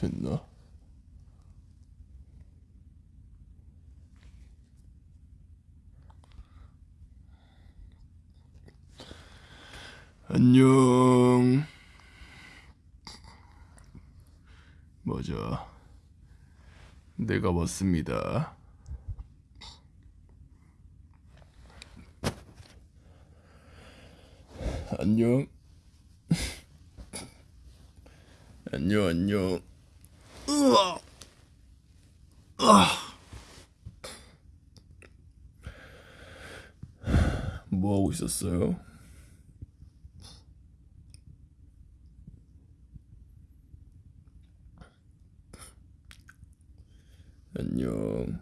됐나? 안녕. 맞아. 내가 왔습니다. 안녕. 안녕, 안녕. 으아. 아. 뭐 있었어요? 안녕.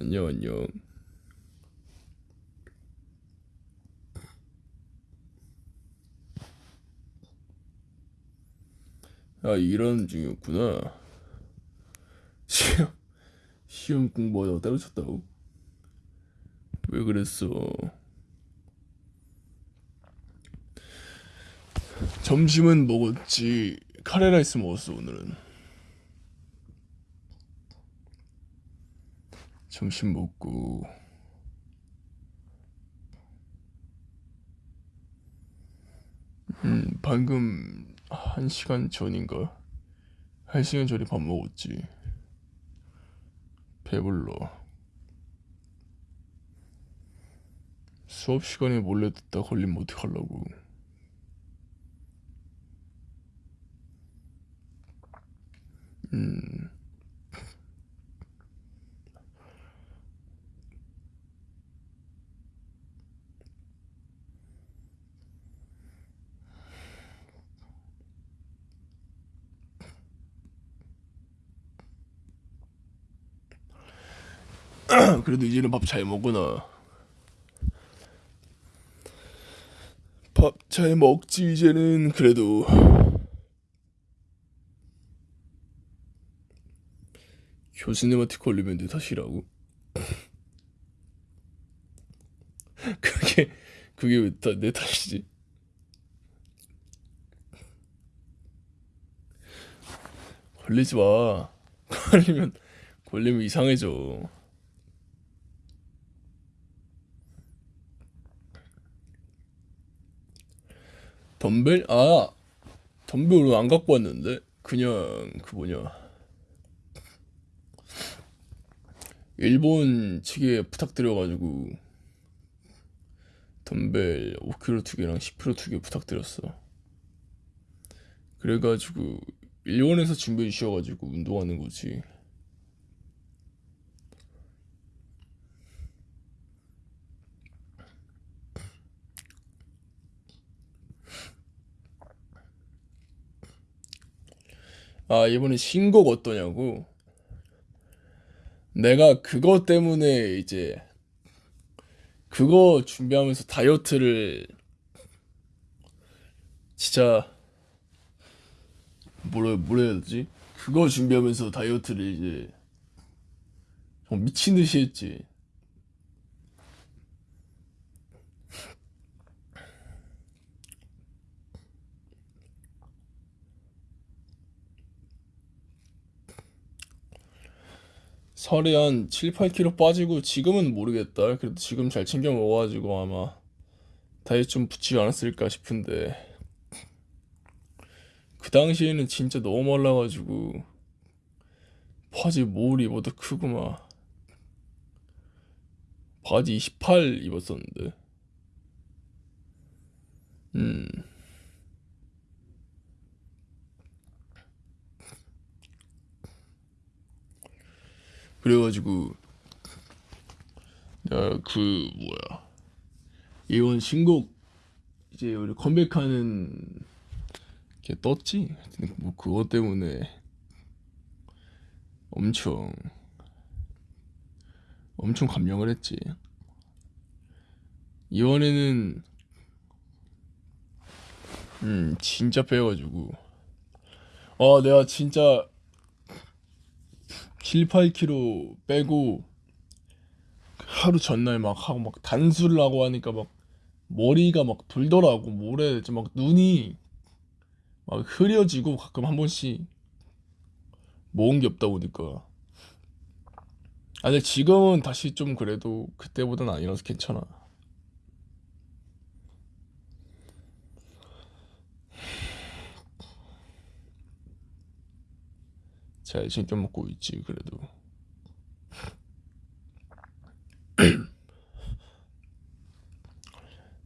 안녕, 안녕. 아, 이런 중이었구나. 시험, 시험 공부하다가 때려쳤다고? 왜 그랬어? 점심은 먹었지. 카레라이스 먹었어, 오늘은. 점심 먹고. 음, 방금 한 시간 전인가? 한 시간 전에 밥 먹었지. 배불러. 수업 시간에 몰래 듣다 걸리면 어떡하려고. 음, 그래도 이제는 밥 잘 먹구나. 밥 잘 먹지, 이제는. 그래도. 교수님한테 걸리면 내 탓이라고. 그게, 그게 왜내 탓이지? 걸리지 마. 걸리면, 걸리면 이상해져. 덤벨? 아, 덤벨 오늘 안 갖고 왔는데? 그냥, 그 뭐냐. 일본 측에 부탁드려가지고, 덤벨 5kg 두 개랑 10kg 두 개 부탁드렸어. 그래가지고, 일본에서 준비해 주셔가지고, 운동하는 거지. 아, 이번에 신곡 어떠냐고? 내가 그거 때문에 이제, 그거 준비하면서 다이어트를 진짜, 뭐라, 뭐라 해야 되지? 그거 준비하면서 다이어트를 이제, 미친 듯이 했지. 살이 한 7, 8kg 빠지고, 지금은 모르겠다. 그래도 지금 잘 챙겨 먹어가지고 아마 다이어트 좀 붙지 않았을까 싶은데, 그 당시에는 진짜 너무 말라가지고, 바지 몰 입어도 크고 막, 바지 28 입었었는데, 음, 그래가지고, 내가 그, 뭐야, 이번 신곡, 이제 우리 컴백하는 게 떴지? 뭐 그것 때문에 엄청, 엄청 감명을 했지. 이번에는, 음, 진짜 빼가지고, 아, 내가 진짜 7, 8kg 빼고, 하루 전날 막 하고 막 단수를 하고 하니까 막 머리가 막 불더라고. 뭐래 이제 막 눈이 막 흐려지고 가끔 한 번씩 모은 게 없다 보니까. 아 근데 지금은 다시 좀 그래도 그때보다는 아니라서 괜찮아 잘 챙겨 먹고 있지 그래도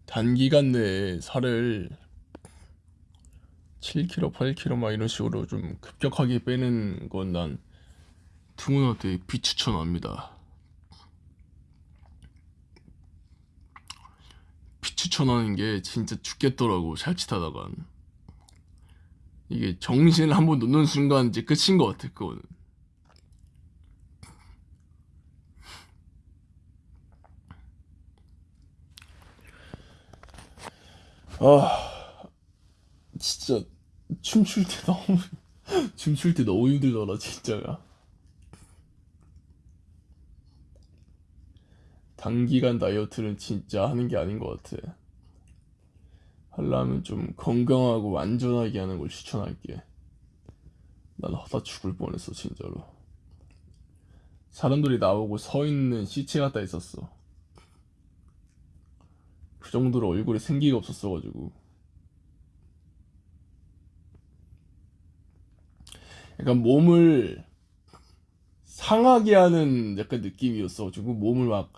단기간 내에 살을 7kg, 8kg 막 이런 식으로 좀 급격하게 빼는 건난 투문한테 비추천합니다. 비추천하는 게 진짜 죽겠더라고 살짓하다간 이게 정신을 한번 놓는 순간 이제 끝인 것 같아 그거는. 아 진짜 춤출 때 너무 춤출 때 너무 힘들더라 진짜가 단기간 다이어트는 진짜 하는 게 아닌 것 같아 하려면 좀 건강하고 안전하게 하는 걸 추천할게. 난 하다 죽을 뻔했어 진짜로. 사람들이 나오고 서 있는 시체 같다 있었어. 그 정도로 얼굴에 생기가 없었어가지고. 약간 몸을 상하게 하는 약간 느낌이었어가지고 몸을 막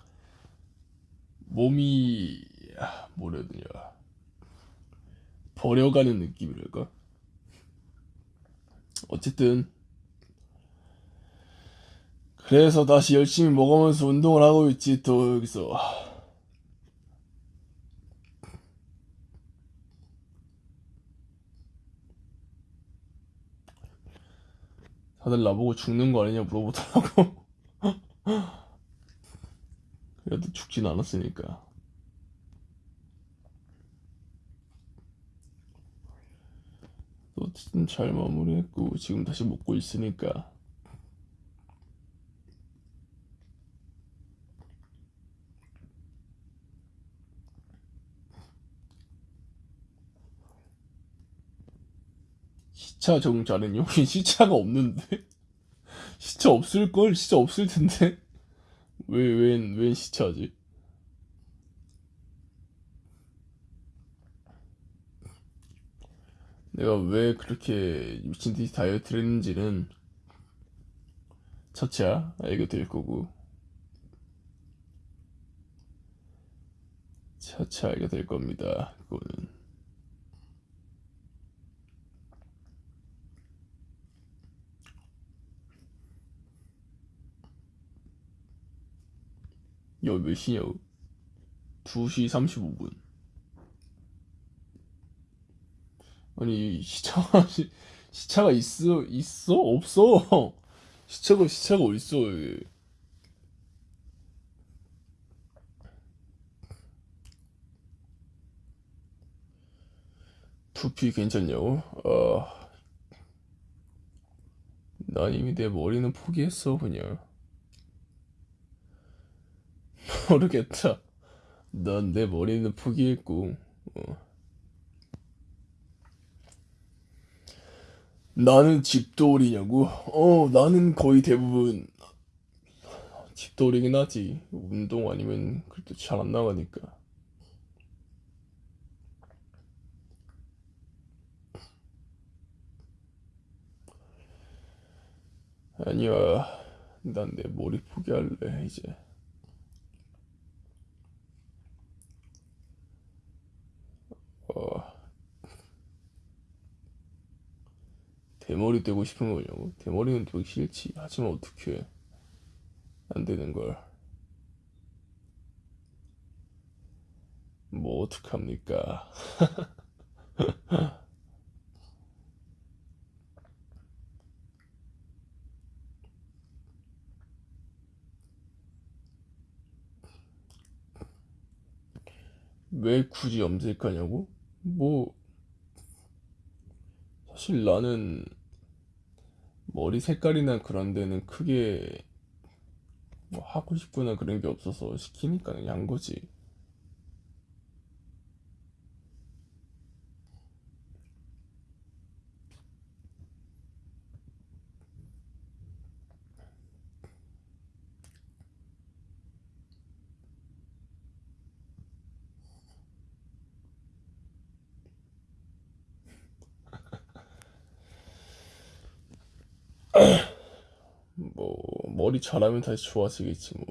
몸이 아, 뭐라 해야 되냐 버려가는 느낌이랄까? 어쨌든 그래서 다시 열심히 먹으면서 운동을 하고 있지 또 여기서. 다들 나보고 죽는 거 아니냐 물어보더라고. 그래도 죽진 않았으니까 어쨌든 잘 마무리했고 지금 다시 먹고 있으니까 시차 잘했니? 여기 시차가 없는데? 시차 없을걸? 시차 없을 텐데? 왜, 웬, 웬 시차지? 내가 왜 그렇게 미친 듯이 다이어트를 했는지는 차차 알게 될 거고. 차차 알게 될 겁니다. 그거는. 여기 몇 시냐고? 2시 35분 아니 시차가 시, 시차가 있어 있어 없어 시차가 시차가 어딨어 여기. 두피 괜찮냐고? 어, 난 이미 내 머리는 포기했어 그냥 모르겠다 난 내 머리는 포기했고 어. 나는 집돌이냐고? 어, 나는 거의 대부분 집돌이긴 하지. 운동 아니면 그래도 잘 안 나가니까. 아니야. 난 내 머리 포기할래, 이제. 어, 대머리 떼고 싶은 거냐고? 대머리는 되기 싫지. 하지만 어떻게 안 되는 걸. 뭐 어떡합니까? 왜 굳이 염색하냐고? 뭐 사실 나는 머리 색깔이나 그런 데는 크게 뭐 하고 싶거나 그런 게 없어서 시키니까 그냥 한 거지. 뭐 머리 잘하면 다시 좋아지겠지 뭐.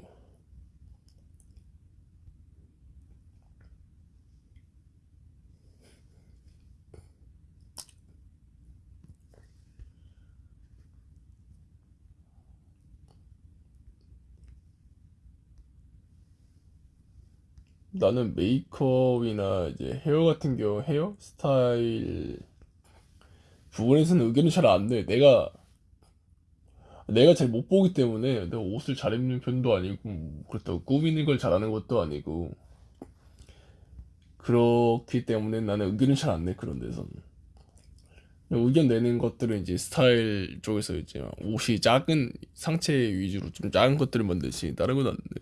나는 메이크업이나 이제 헤어 같은 경우 헤어 스타일 부분에서는 의견이 잘안 내. 내가 내가 잘 못 보기 때문에 내가 옷을 잘 입는 편도 아니고 그렇다고 꾸미는 걸 잘하는 것도 아니고 그렇기 때문에 나는 의견을 잘 안 내 그런 데서는 의견 내는 것들은 이제 스타일 쪽에서 이제 옷이 작은 상체 위주로 좀 작은 것들을 만들지 다른 건 안 돼.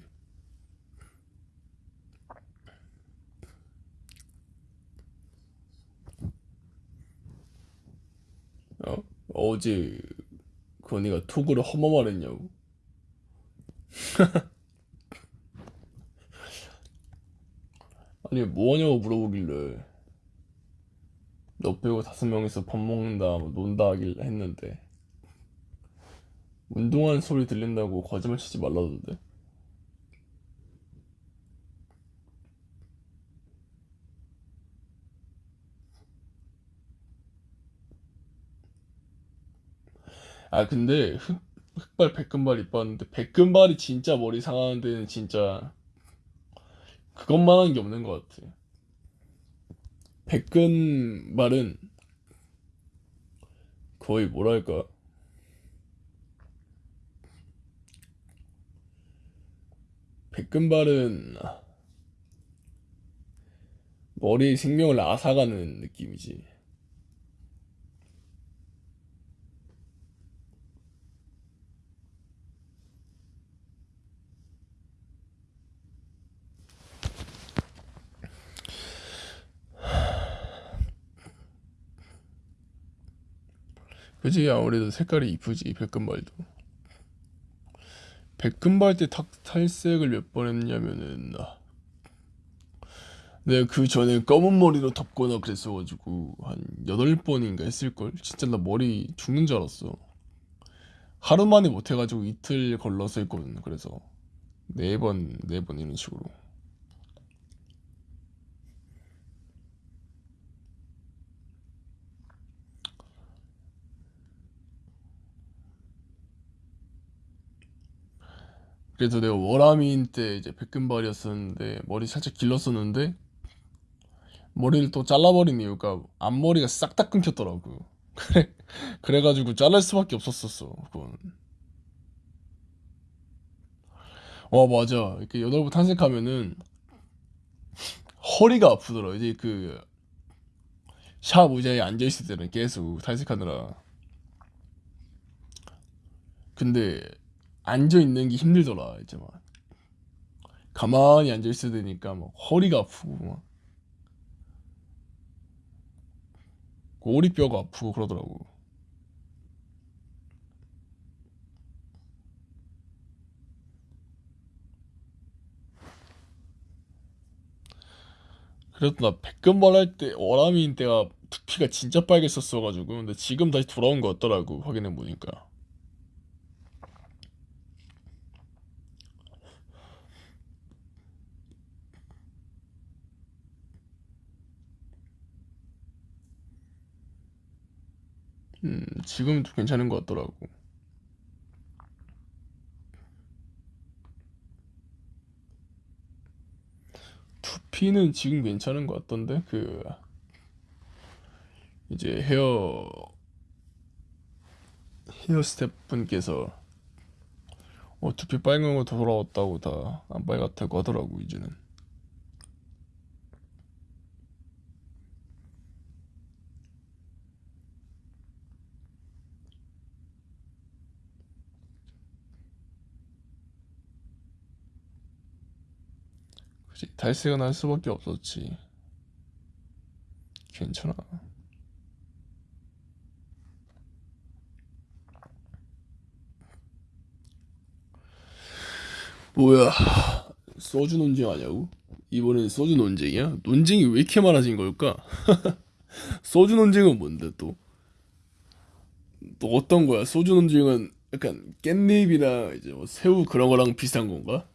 어? 어제 그 언니가 톡으로 험마 말했냐고. 아니 뭐하냐고 물어보길래. 너 빼고 다섯 명이서 밥 먹는다 뭐 논다 하길 했는데. 운동하는 소리 들린다고 거짓말 치지 말라던데 아 근데 흑, 흑발 백금발 이뻤는데 백금발이 진짜 머리 상하는 데는 진짜 그것만 한 게 없는 것 같아 백금발은 거의 뭐랄까? 백금발은 머리에 생명을 앗아가는 느낌이지 그지? 아무래도 색깔이 이쁘지 백금발도. 백금발 때 탁 탈색을 몇 번 했냐면은 아, 내가 그 전에 검은 머리로 덮거나 그랬어가지고 한 여덟 번인가 했을걸? 진짜 나 머리 죽는 줄 알았어. 하루 만에 못해가지고 이틀 걸러서 했거든 그래서. 네번네 번 이런 식으로 그래서 내가 워라미인 때 이제 백금발이었었는데 머리 살짝 길렀었는데 머리를 또 잘라버린 이유가 앞머리가 싹 다 끊겼더라고. 그래 그래가지고 자를 수밖에 없었었어 그건. 어 맞아. 이렇게 여덟 번 탈색하면은 허리가 아프더라. 이제 그 샵 의자에 앉아있을 때는 계속 탈색하느라. 근데 앉아 있는 게 힘들더라 이제 막. 가만히 앉아 있어야 되니까 막 허리가 아프고 막. 꼬리뼈가 아프고 그러더라고. 그래도 나 백금발 할때 워라미인 때가 두피가 진짜 빨개졌어가지고 근데 지금 다시 돌아온 거 같더라고 확인해 보니까 음 지금도 괜찮은 거 같더라고. 두피는 지금 괜찮은 거 같던데? 그 이제 헤어 헤어 스태프분께서 어 두피 빨간 거 돌아왔다고 다 안 빨갛다고 하더라고 이제는 그치 탈색은 할 수밖에 없었지 괜찮아 뭐야 소주 논쟁 하냐고? 이번엔 소주 논쟁이야? 논쟁이 왜 이렇게 많아진 걸까? 소주 논쟁은 뭔데 또? 또 어떤 거야? 소주 논쟁은 약간 깻잎이나 이제 뭐 새우 그런 거랑 비슷한 건가?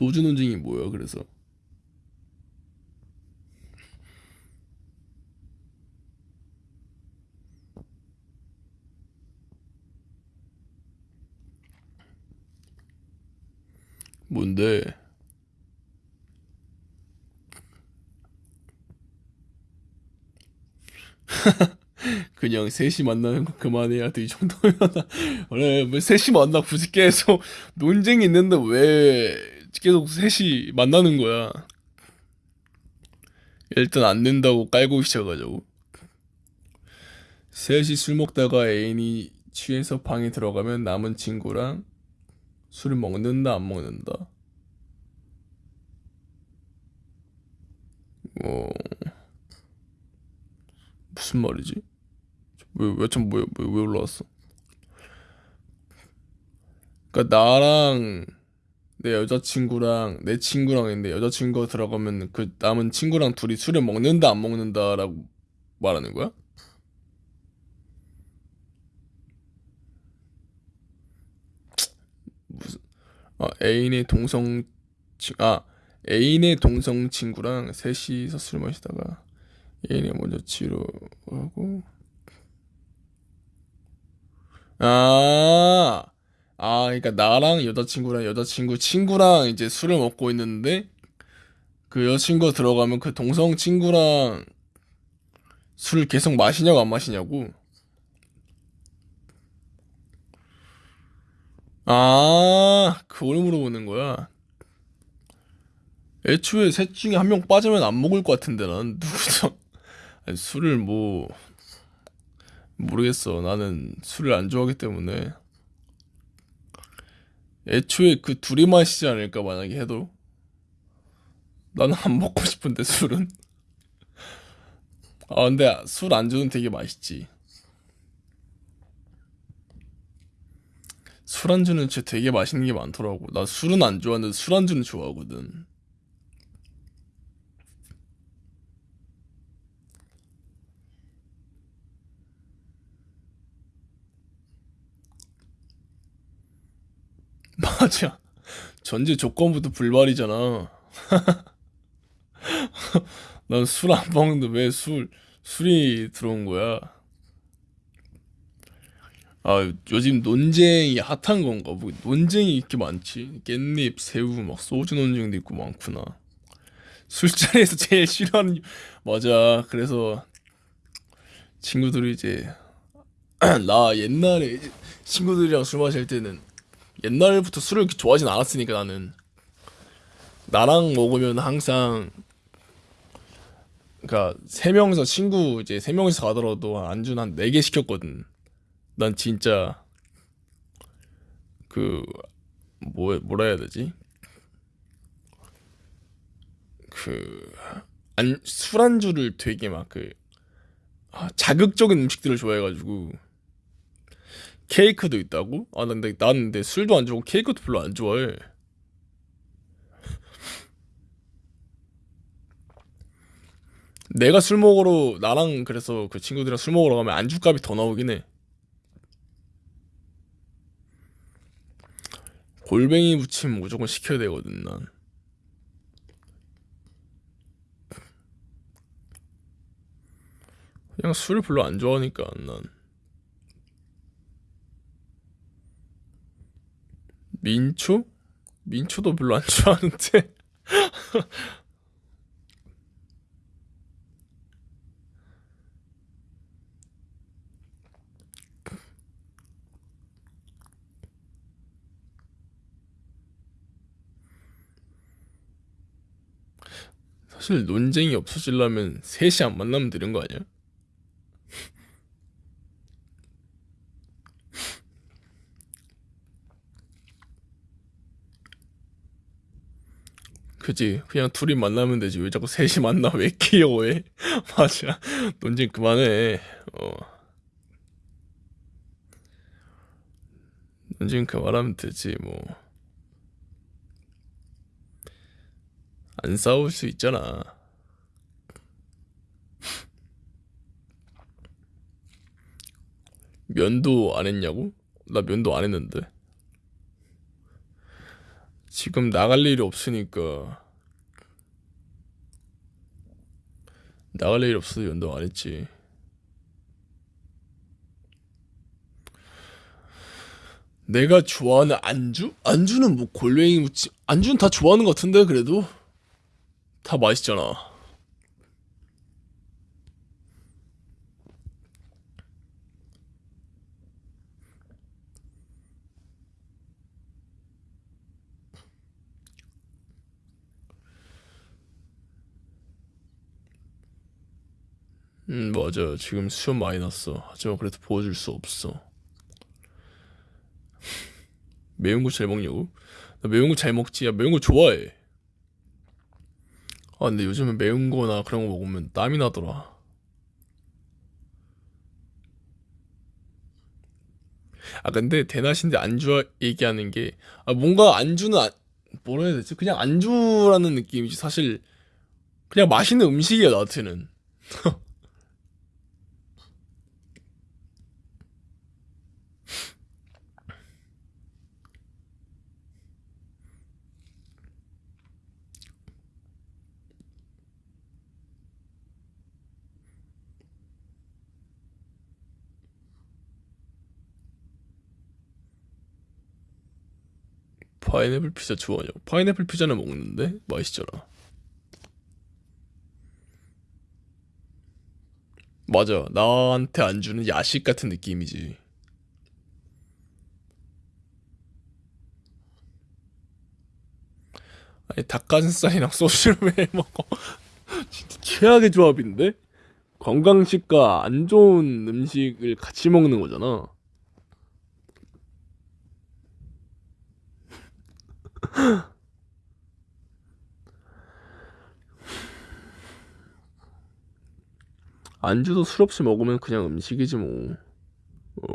소주 논쟁이 뭐야? 그래서 뭔데? 그냥 셋이 만나는 거 그만해야 돼 이 정도면 원래 뭐 셋이 만나 굳이 계속 논쟁이 있는데 왜 계속 셋이 만나는 거야 일단 안 된다고 깔고 시작하자고 셋이 술 먹다가 애인이 취해서 방에 들어가면 남은 친구랑 술을 먹는다 안 먹는다 어 무슨 말이지? 왜왜참 뭐야 왜, 왜 올라왔어? 그러니까 나랑 내 여자친구랑 내 친구랑 있는데 여자친구가 들어가면 그 남은 친구랑 둘이 술을 먹는다 안 먹는다라고 말하는 거야? 무슨 아 애인의 동성 친, 아 애인의 동성 친구랑 셋이서 술 마시다가 애인이 먼저 치료하고 아, 아, 그러니까 나랑 여자친구랑 여자친구 친구랑 이제 술을 먹고 있는데 그 여자친구 들어가면 그 동성 친구랑 술을 계속 마시냐고 안 마시냐고? 아, 그걸 물어보는 거야. 애초에 셋 중에 한 명 빠지면 안 먹을 것 같은데 난 누구죠? 술을 뭐 모르겠어. 나는 술을 안 좋아하기 때문에 애초에 그 둘이 마시지 않을까 만약에 해도? 나는 안 먹고 싶은데 술은. 아 근데 술 안주는 되게 맛있지. 술 안주는 진짜 되게 맛있는 게 많더라고. 나 술은 안 좋아하는데 술 안주는 좋아하거든 맞아. 전제 조건부터 불발이잖아. 난 술 안 먹는데 왜 술 술이 들어온 거야? 아 요즘 논쟁이 핫한 건가? 뭐 논쟁이 이렇게 많지? 깻잎 새우 막 소주 논쟁도 있고 많구나. 술자리에서 제일 싫어하는 이- 맞아. 그래서 친구들이 이제 나 옛날에 친구들이랑 술 마실 때는 옛날부터 술을 좋아하진 않았으니까 나는 나랑 먹으면 항상 그러니까 세 명이서 친구 이제 세 명이서 가더라도 안주는 한 네 개 시켰거든. 난 진짜 그 뭐 뭐라 해야 되지? 그 안 술안주를 되게 막 그 자극적인 음식들을 좋아해가지고 케이크도 있다고? 아 근데 나는 근데 술도 안 좋아하고 케이크도 별로 안 좋아해. 내가 술 먹으러 나랑 그래서 그 친구들이랑 술 먹으러 가면 안주값이 더 나오긴 해. 골뱅이 무침 무조건 시켜야 되거든 난. 그냥 술을 별로 안 좋아하니까 난. 민초? 민초도 별로 안 좋아하는데. 사실 논쟁이 없어지려면 셋이 안 만나면 되는 거 아니야? 그지? 그냥 둘이 만나면 되지. 왜 자꾸 셋이 만나? 왜 귀여워해? 맞아. 논쟁 그만해. 어. 논쟁 그만하면 되지, 뭐. 안 싸울 수 있잖아. 면도 안 했냐고? 나 면도 안 했는데. 지금 나갈 일이 없으니까. 나갈 일 없어서 면도 안 했지. 내가 좋아하는 안주? 안주는 뭐 골뱅이 무침 안주는 다 좋아하는 것 같은데 그래도 다 맛있잖아 음 맞아. 지금 수염 많이 났어. 하지만 그래도 보여줄 수 없어. 매운 거 잘 먹냐고? 나 매운 거 잘 먹지. 야 매운 거 좋아해. 아 근데 요즘은 매운 거나 그런 거 먹으면 땀이 나더라. 아 근데 대낮인데 안주 얘기하는 게 아 뭔가 안주는 안- 뭐라 해야 되지? 그냥 안주라는 느낌이지 사실. 그냥 맛있는 음식이야 나한테는 파인애플 피자 좋아하냐고. 파인애플 피자는 먹는데? 맛있잖아. 맞아. 나한테 안 주는 야식 같은 느낌이지. 아니 닭가슴살이랑 소주를 왜 먹어. 진짜 최악의 조합인데? 건강식과 안 좋은 음식을 같이 먹는 거잖아 안주도 술 없이 먹으면 그냥 음식이지 뭐. 어.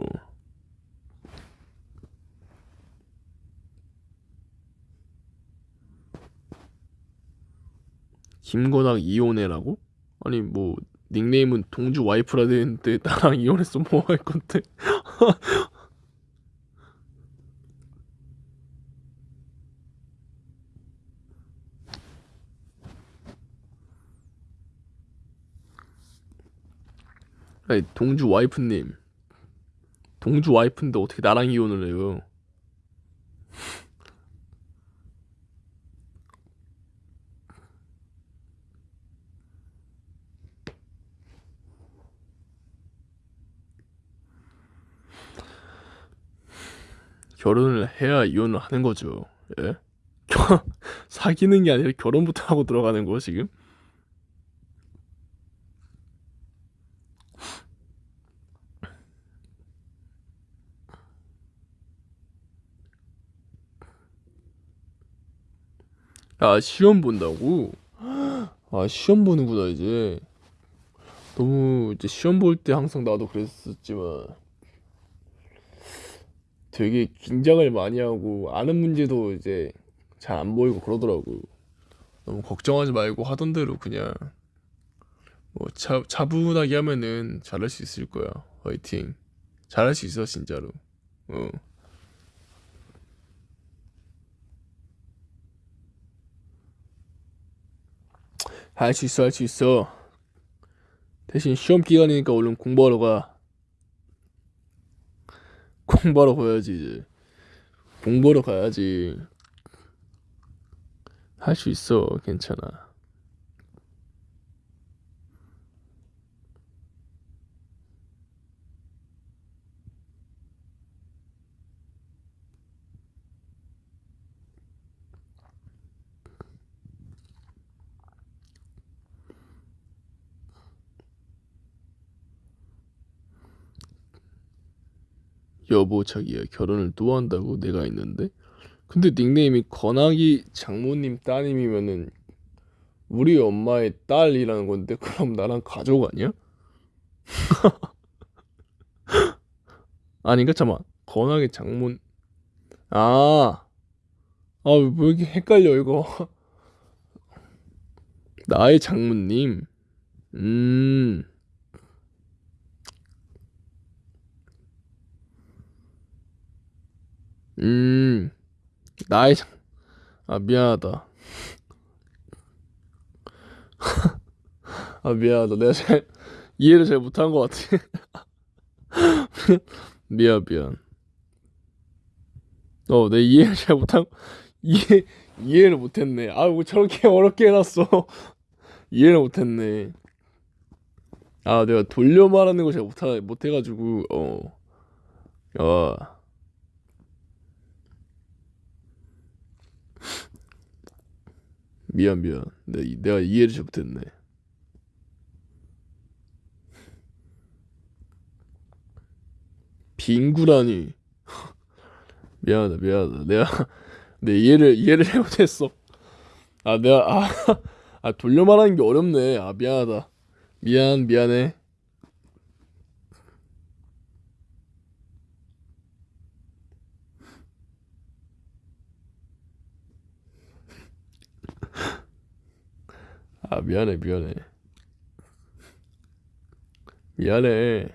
김건학 이혼해라고? 아니 뭐 닉네임은 동주 와이프라 되는데 나랑 이혼했어 뭐 할 건데? 동주 와이프님 동주 와이프인데 어떻게 나랑 이혼을 해요? 결혼을 해야 이혼을 하는 거죠. 예? 사귀는 게 아니라 결혼부터 하고 들어가는 거 지금? 아 시험 본다고? 아 시험 보는구나 이제. 너무 이제 시험 볼 때 항상 나도 그랬었지만 되게 긴장을 많이 하고 아는 문제도 이제 잘 안 보이고 그러더라고. 너무 걱정하지 말고 하던 대로 그냥 뭐 차, 차분하게 하면은 잘할 수 있을 거야. 화이팅. 잘할 수 있어 진짜로. 어. 할 수 있어 할 수 있어. 대신 시험 기간이니까 얼른 공부하러 가. 공부하러 가야지 이제. 공부하러 가야지. 할 수 있어. 괜찮아. 여보 자기야 결혼을 또 한다고 내가 있는데 근데 닉네임이 건아기 장모님 따님이면은 우리 엄마의 딸이라는 건데 그럼 나랑 가족 아니야? 아닌가 잠깐 건아기 장모 아, 아, 왜 이렇게 헷갈려, 이거. 나의 장모님. 음. 음. 나의 장, 아, 미안하다. 아, 미안하다. 내가 잘, 이해를 잘 못한 것 같아. 미안, 미안. 어, 내 이해를 잘 못한, 이해, 이해를 못했네. 아, 뭐 저렇게 어렵게 해놨어. 이해를 못했네. 아, 내가 돌려 말하는 거 잘 못하, 못해가지고, 어. 야. 미안, 미안. 내, 내가 이해를 잘 못했네. 빙구라니. 미안하다, 미안하다. 내가, 내 이해를, 이해를 잘 못했어. 아, 내가, 아, 아, 돌려 말하는 게 어렵네. 아, 미안하다. 미안, 미안해. 아, 미안해, 미안해. 미안해.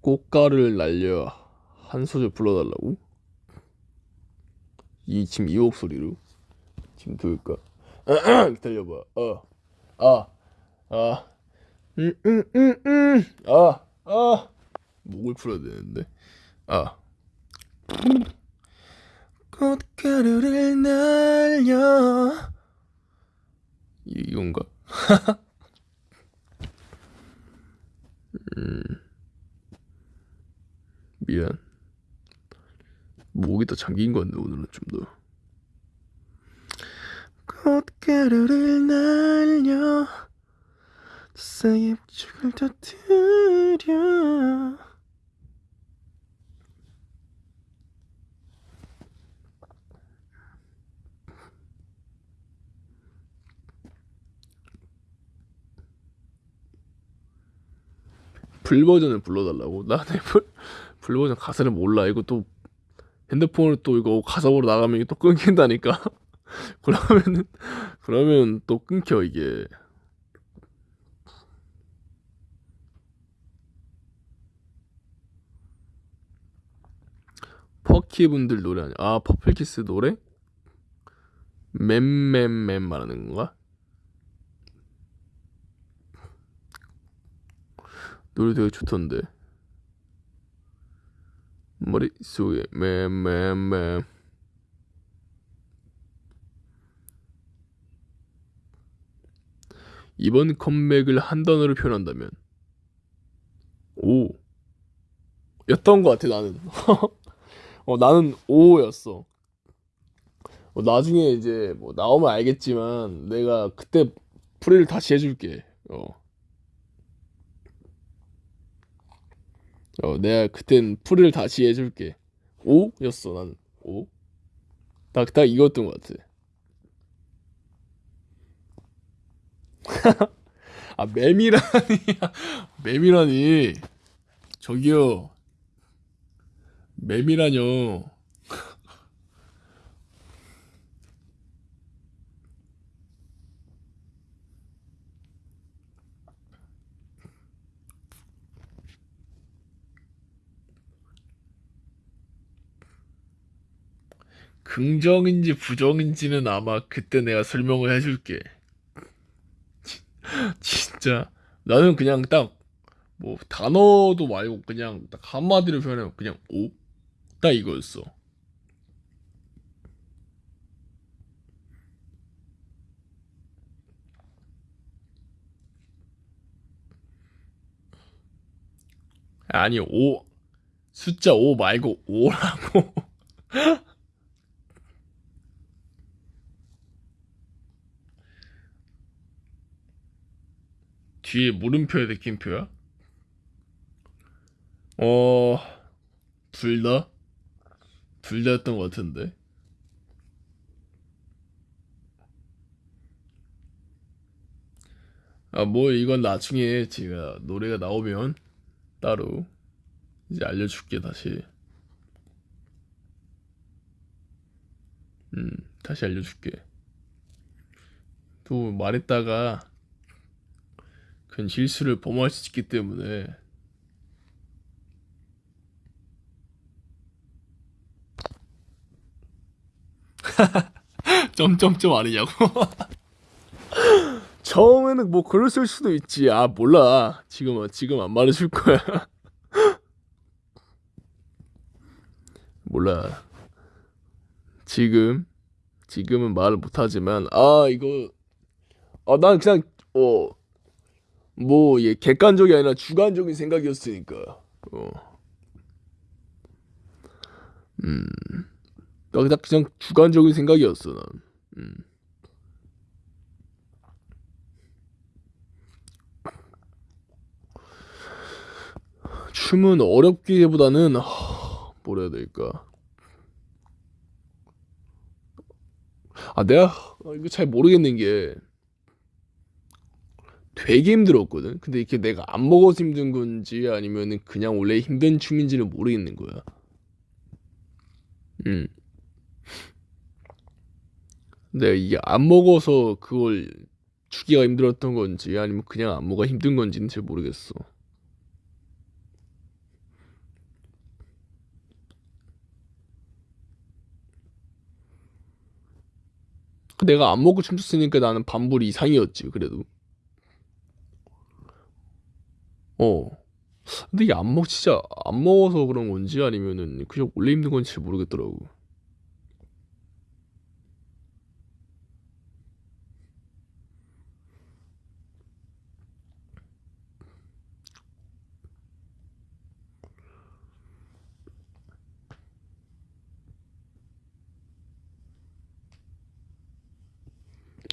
꽃가루를 날려 한 소절 불러달라고? 이 지금 이 목소리로 지금 들을까? 기다려봐. 어, 아, 아, 음, 음, 음, 음, 아, 아, 목을 풀어야 되는데, 아. 꽃가루를 날려 이- 이건가? 음, 미안. 목이 더 잠긴 건데 오늘은 좀 더. 꽃가루를 날려 사의 축을 터뜨려 full 버전을 불러달라고? 나내 full, full 버전 가사를 몰라. 이거 또 핸드폰을 또 이거 보러 나가면 또 끊긴다니까. 그러면은 그러면 또 끊겨 이게. 퍼키 분들 노래 아니야? 아 퍼플키스 노래? 맴맴맴 말하는 건가? 노래 되게 좋던데. 머릿속에 맴맴맴. 이번 컴백을 한 단어로 표현한다면? 오. 였던 것 같아 나는. 어 나는 오였어. 어, 나중에 이제 뭐 나오면 알겠지만 내가 그때 풀이를 다시 해줄게. 어, 어 내가 그땐 풀이를 다시 해줄게. 오였어 나는 오딱딱 이거였던 것 같아. 아 매미라니. 매미라니. 저기요. 매미라뇨 긍정인지 부정인지는 아마 그때 내가 설명을 해줄게. 진짜. 나는 그냥 딱 뭐 단어도 말고 그냥 딱 한마디로 표현하면 그냥 오? 딱 이거였어. 아니 오. 숫자 5 말고 5라고 뒤에 물음표에 느낀 표야? 어... 둘 다? 둘 다였던 것 같은데 아 뭐 이건 나중에 제가 노래가 나오면 따로 이제 알려줄게 다시 음 다시 알려줄게 또 말했다가 그건 실수를 범할 수 있기 때문에 점점점 아니냐고. 처음에는 뭐 그랬을 수도 있지. 아 몰라. 지금은 지금 안 말해줄 거야. 몰라. 지금 지금은 말을 못하지만 아 이거 아난 그냥 어 뭐얘 객관적이 아니라 주관적인 생각이었으니까 어. 음. 나 그냥 그냥 주관적인 생각이었어 난. 음. 춤은 어렵기보다는 하, 뭐라 해야 될까? 아 내가 이거 잘 모르겠는 게 되게 힘들었거든. 근데 이렇게 내가 안 먹어서 힘든 건지 아니면은 그냥 원래 힘든 춤인지는 모르겠는 거야. 음. 내가 이게 안 먹어서 그걸 추기가 힘들었던 건지 아니면 그냥 안무가 힘든 건지는 잘 모르겠어. 내가 안 먹고 춤췄으니까 나는 반불 이상이었지 그래도. 어. 근데 이게 안 먹, 진짜 안 먹어서 그런 건지 아니면은 그냥 원래 힘든 건지 잘 모르겠더라고.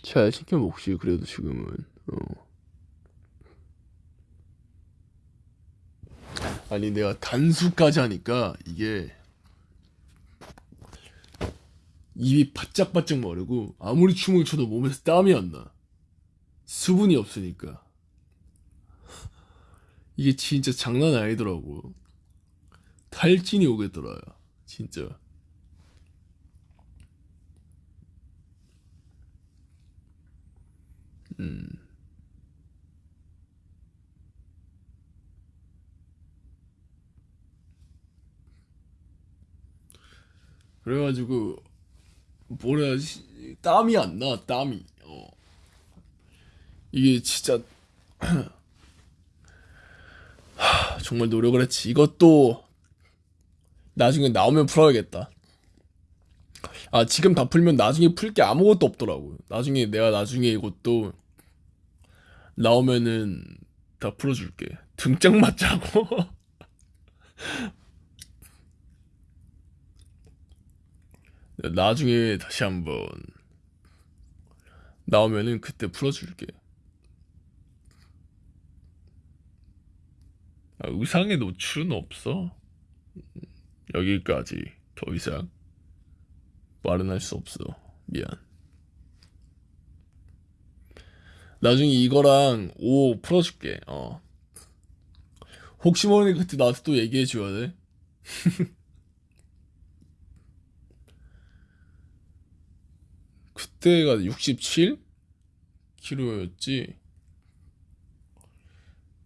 잘 시켜 먹지 그래도 지금은. 어. 아니 내가 단수까지 하니까 이게 입이 바짝바짝 마르고 아무리 춤을 춰도 몸에서 땀이 안 나. 수분이 없으니까. 이게 진짜 장난 아니더라고. 탈진이 오겠더라. 진짜. 음. 그래가지고 뭐라 해야지 땀이 안 나. 땀이. 어. 이게 진짜 정말 노력을 했지. 이것도 나중에 나오면 풀어야겠다. 아, 지금 다 풀면 나중에 풀 게 아무것도 없더라고요. 나중에 내가 나중에 이것도 나오면은 다 풀어줄게. 등짝 맞자고. 나중에 다시 한번 나오면은 그때 풀어줄게. 아, 의상의 노출은 없어. 여기까지. 더 이상 말은 할 수 없어. 미안. 나중에 이거랑 오 풀어줄게. 어. 혹시 모르니 그때 나한테 또 얘기해 줘야 돼. 그때가 67 kg였지.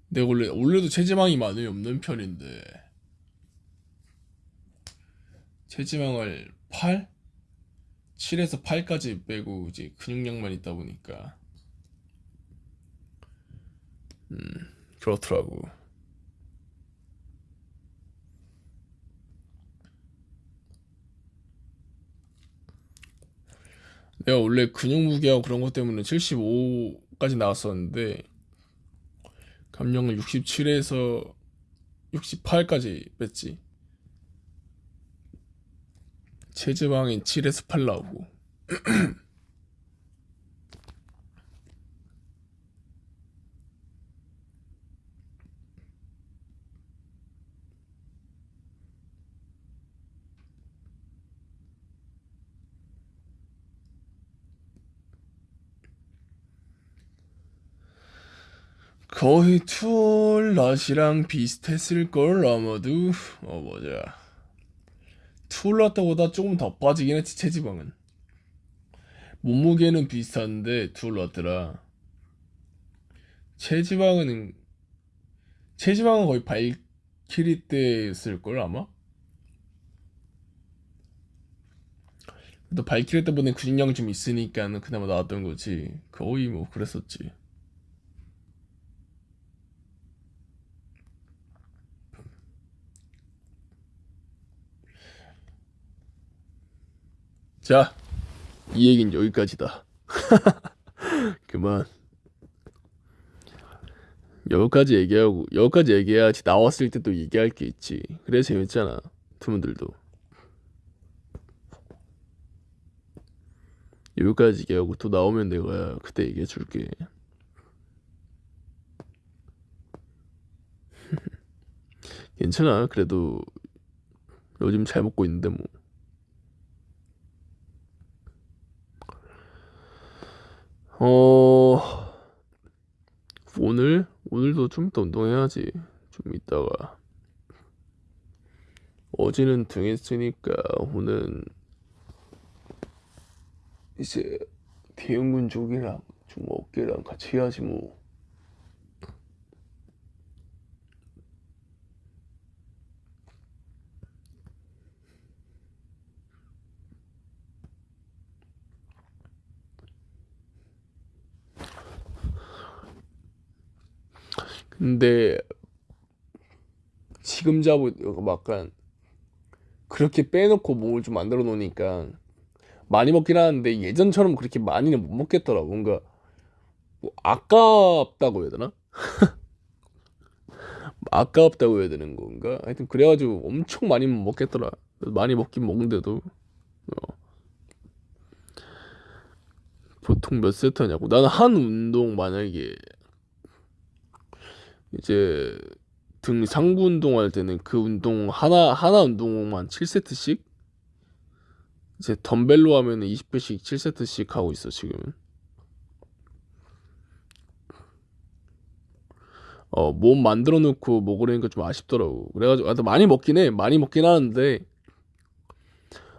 내가 원래 원래도 체지방이 많이 없는 편인데 체지방을 8? 7에서 8까지 빼고 이제 근육량만 있다 보니까 음 그렇더라고. 내가 원래 근육 무게하고 그런 것 때문에 75까지 나왔었는데 감량을 67에서 68까지 뺐지. 체지방이 7에서 8 나오고. 거의 투올낫이랑 비슷했을걸 아마도. 어 맞아. 투올낫보다 조금 더 빠지긴 했지 체지방은. 몸무게는 비슷한데 투올낫더라. 체지방은 체지방은 거의 발키리 때였을걸 아마? 또 발키리 때보다 근육량이 좀 있으니까 그나마 나왔던 거지. 거의 뭐 그랬었지 자, 이 얘긴 여기까지다. 그만. 여기까지 얘기하고 여기까지 얘기해야지 나왔을 때 또 얘기할 게 있지. 그래 재밌잖아. 투문들도. 여기까지 얘기하고 또 나오면 내가 그때 얘기해 줄게. 괜찮아. 그래도 요즘 잘 먹고 있는데 뭐. 어, 오늘? 오늘도 좀 이따 운동해야지. 좀 이따가. 어제는 등 했으니까 오늘은 이제 대형근 쪽이랑 좀 어깨랑 같이 해야지 뭐. 근데 지금 잡은 약간 그렇게 빼놓고 몸을 좀 만들어 놓으니까 많이 먹긴 하는데 예전처럼 그렇게 많이는 못 먹겠더라고 뭔가 뭐 아깝다고 해야 되나? 아깝다고 해야 되는 건가? 하여튼 그래가지고 엄청 많이 못 먹겠더라 많이 먹긴 먹는데도 어. 보통 몇 세트 하냐고 나는 한 운동 만약에 이제 등 상부 운동할 때는 그 운동 하나 하나 운동만 7세트씩? 이제 덤벨로 하면은 20회씩 7세트씩 하고 있어 지금은. 어 몸 만들어 놓고 먹으려니까 좀 아쉽더라고. 그래가지고 아, 많이 먹긴 해. 많이 먹긴 하는데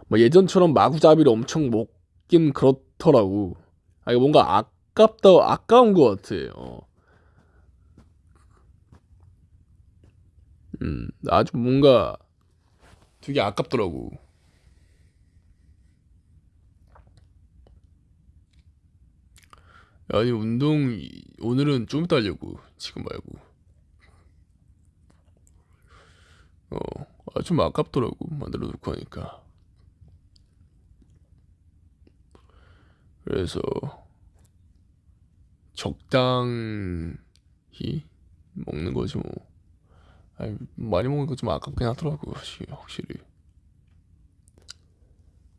뭐 예전처럼 마구잡이를 엄청 먹긴 그렇더라고. 아 이거 뭔가 아깝다 아까운 것 같아. 어. 음, 아주 뭔가 되게 아깝더라고. 아니, 운동, 오늘은 좀 이따 하려고. 지금 말고. 어, 아, 좀 아깝더라고. 만들어 놓고 하니까. 그래서, 적당히 먹는 거지 뭐. 아니, 많이 먹는 거좀 아깝긴 하더라고 확실히.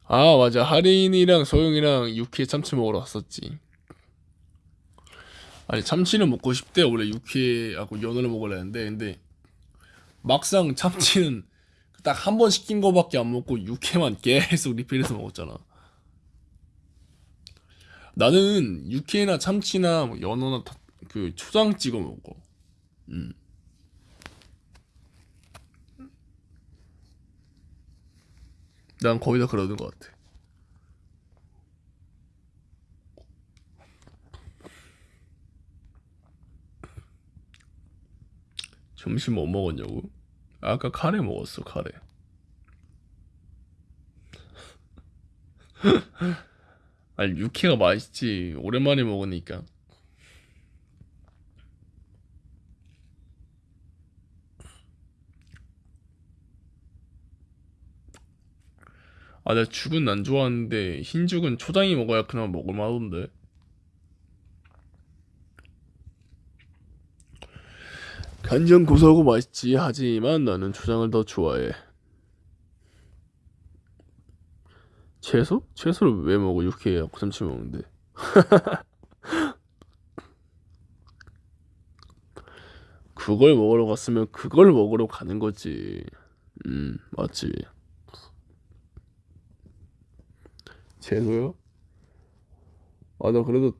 아 맞아. 하린이랑 소영이랑 육회 참치 먹으러 왔었지. 아니 참치는 먹고 싶대. 원래 육회하고 연어를 먹으려 했는데. 근데 막상 참치는 딱 한 번 시킨 거밖에 안 먹고 육회만 계속 리필해서 먹었잖아. 나는 육회나 참치나 뭐 연어나 다, 그 초장 찍어 먹어. 음. 난 거의 다 그러는 것 같아. 점심 뭐 먹었냐고? 아까 카레 먹었어, 카레. 아니, 육회가 맛있지. 오랜만에 먹으니까. 아, 내가 죽은 안 좋아하는데 흰죽은 초장이 먹어야 그나마 먹을만하던데. 간장 고소하고 맛있지 하지만 나는 초장을 더 좋아해. 채소? 채소를 왜 먹어? 육회하고 참치 먹는데. 그걸 먹으러 갔으면 그걸 먹으러 가는 거지. 음, 맞지. 최소요? 아 나 그래도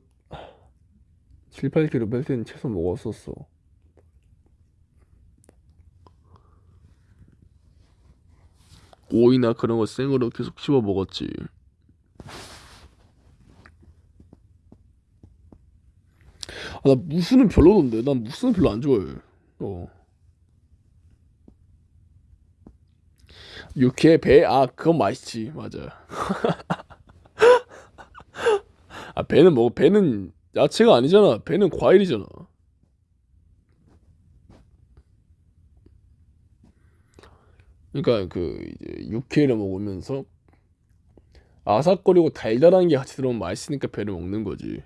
7, 8kg 뺄 때는 채소 먹었었어. 오이나 그런 거 생으로 계속 씹어 먹었지. 아, 나 무스는 별로던데. 난 무스는 별로 안 좋아해. 어. 육회 배? 아 그건 맛있지. 맞아. 아, 배는 뭐 배는 야채가 아니잖아. 배는 과일이잖아. 그러니까 그 이제 육회를 먹으면서 아삭거리고 달달한 게 같이 들어오면 맛있으니까 배를 먹는 거지.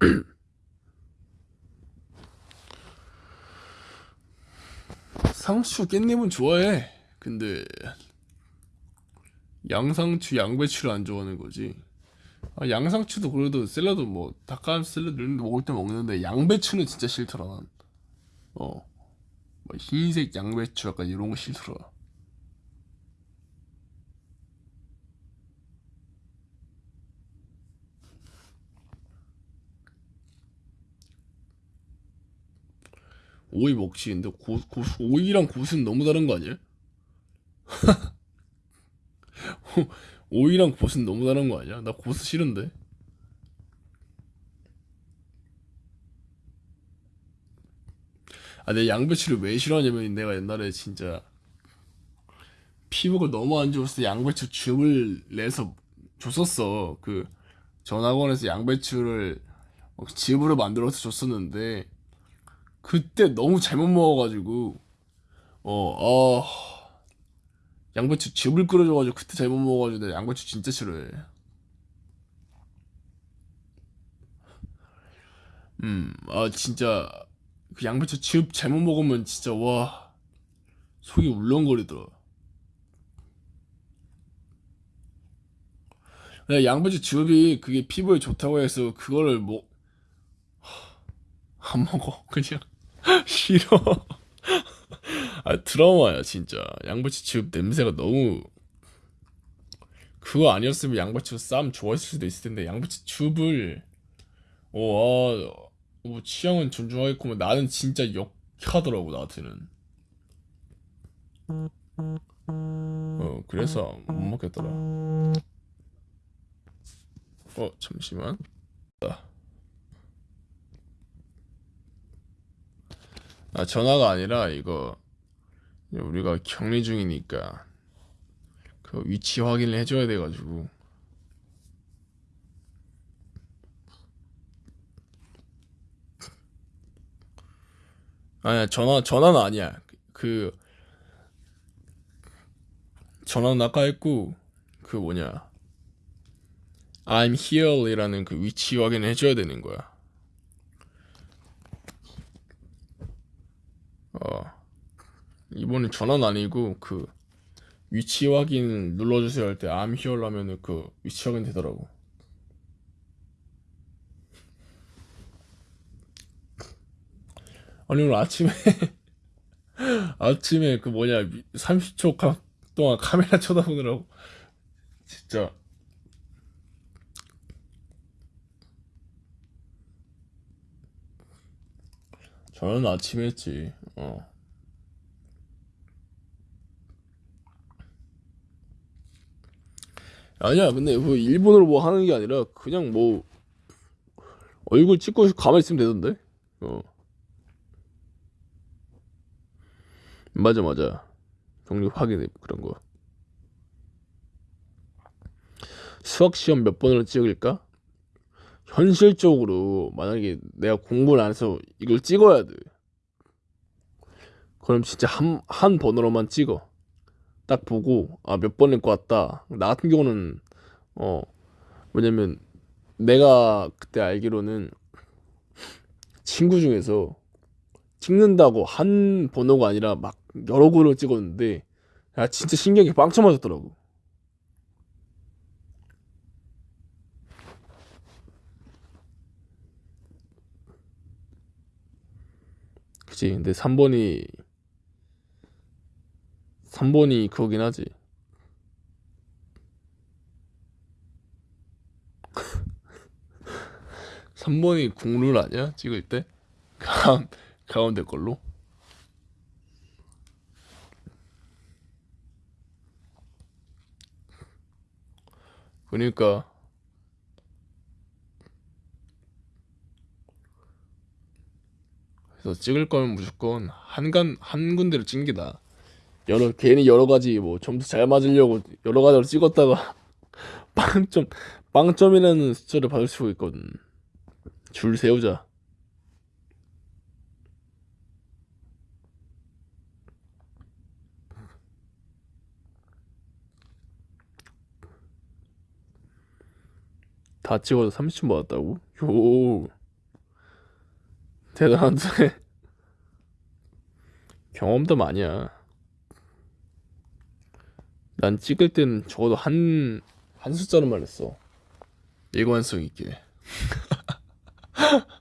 상추 깻잎은 좋아해. 근데 양상추 양배추를 안 좋아하는 거지. 아, 양상추도 그래도 샐러드 뭐 닭가슴 샐러드 이런 데 먹을 때 먹는데 양배추는 진짜 싫더라 난. 어. 뭐 흰색 양배추 약간 이런 거 싫더라. 오이 먹지. 근데 고, 고, 오이랑 고수는 너무 다른 거 아니야? 오이랑 고수는 너무 다른 거 아니야? 나 고수 싫은데. 아, 내 양배추를 왜 싫어하냐면 내가 옛날에 진짜 피부가 너무 안때 양배추 즙을 내서 줬었어. 그 전학원에서 양배추를 막 즙으로 만들어서 줬었는데 그때 너무 잘못 먹어가지고 어, 어 양배추 즙을 끓여줘가지고 그때 잘못 먹어가지고 내가 양배추 진짜 싫어해. 음, 아 진짜 그 양배추 즙 잘못 먹으면 진짜 와 속이 울렁거리더라. 내가 양배추 즙이 그게 피부에 좋다고 해서 그거를 뭐 안 먹어 그냥 싫어. 아 트라우마야 진짜. 양배추 즙 냄새가 너무 그거 아니었으면 양배추 쌈 좋아했을 수도 있을 텐데 양배추 즙을 어, 아, 뭐 취향은 존중하겠구만 나는 진짜 역하더라고 나한테는. 어 그래서 못 먹겠더라. 어 잠시만. 아 전화가 아니라 이거 우리가 격리 중이니까 그 위치 확인을 해줘야 돼가지고. 아니야 전화 전화는 아니야. 그 전화는 아까 했고 그 뭐냐 I'm here이라는 그 위치 확인을 해줘야 되는 거야 어 이번엔 전화는 아니고 그 위치 확인 눌러주세요 할때 I'm here 하면은 그 위치 확인 되더라고. 아니 오늘 아침에 아침에 그 뭐냐 30초 카, 동안 카메라 쳐다보느라고. 진짜. 저는 아침에 했지 어. 아니야 근데 뭐 일본어로 뭐 하는 게 아니라 그냥 뭐 얼굴 찍고 가만히 있으면 되던데? 어. 맞아 맞아. 경력 확인해 그런 거. 수학 시험 몇 번으로 찍을까? 현실적으로 만약에 내가 공부를 안 해서 이걸 찍어야 돼. 그럼 진짜 한, 한 번호로만 찍어. 딱 보고, 아, 몇 번일 것 같다. 나 같은 경우는, 어, 왜냐면 내가 그때 알기로는 친구 중에서 찍는다고 한 번호가 아니라 막 여러 번을 찍었는데, 야, 진짜 신기하게 빵쳐 맞았더라고. 그치. 근데 3번이, 3번이 그거긴 하지. 3번이 국룰 아니야? 찍을 때? 가, 가운데 걸로? 그러니까 그래서 찍을 거면 무조건 한간 한 군데를 게 나아. 여러 괜히 여러 가지 뭐 점수 잘 맞으려고 여러 가지로 찍었다가 빵점 빵점이라는 숫자를 받을 수가 있거든. 줄 세우자. 다 찍어서 30점 받았다고? 요 대단한데 경험도 많이야. 난 찍을 땐 적어도 한, 한 숫자로만 했어. 일관성 있게.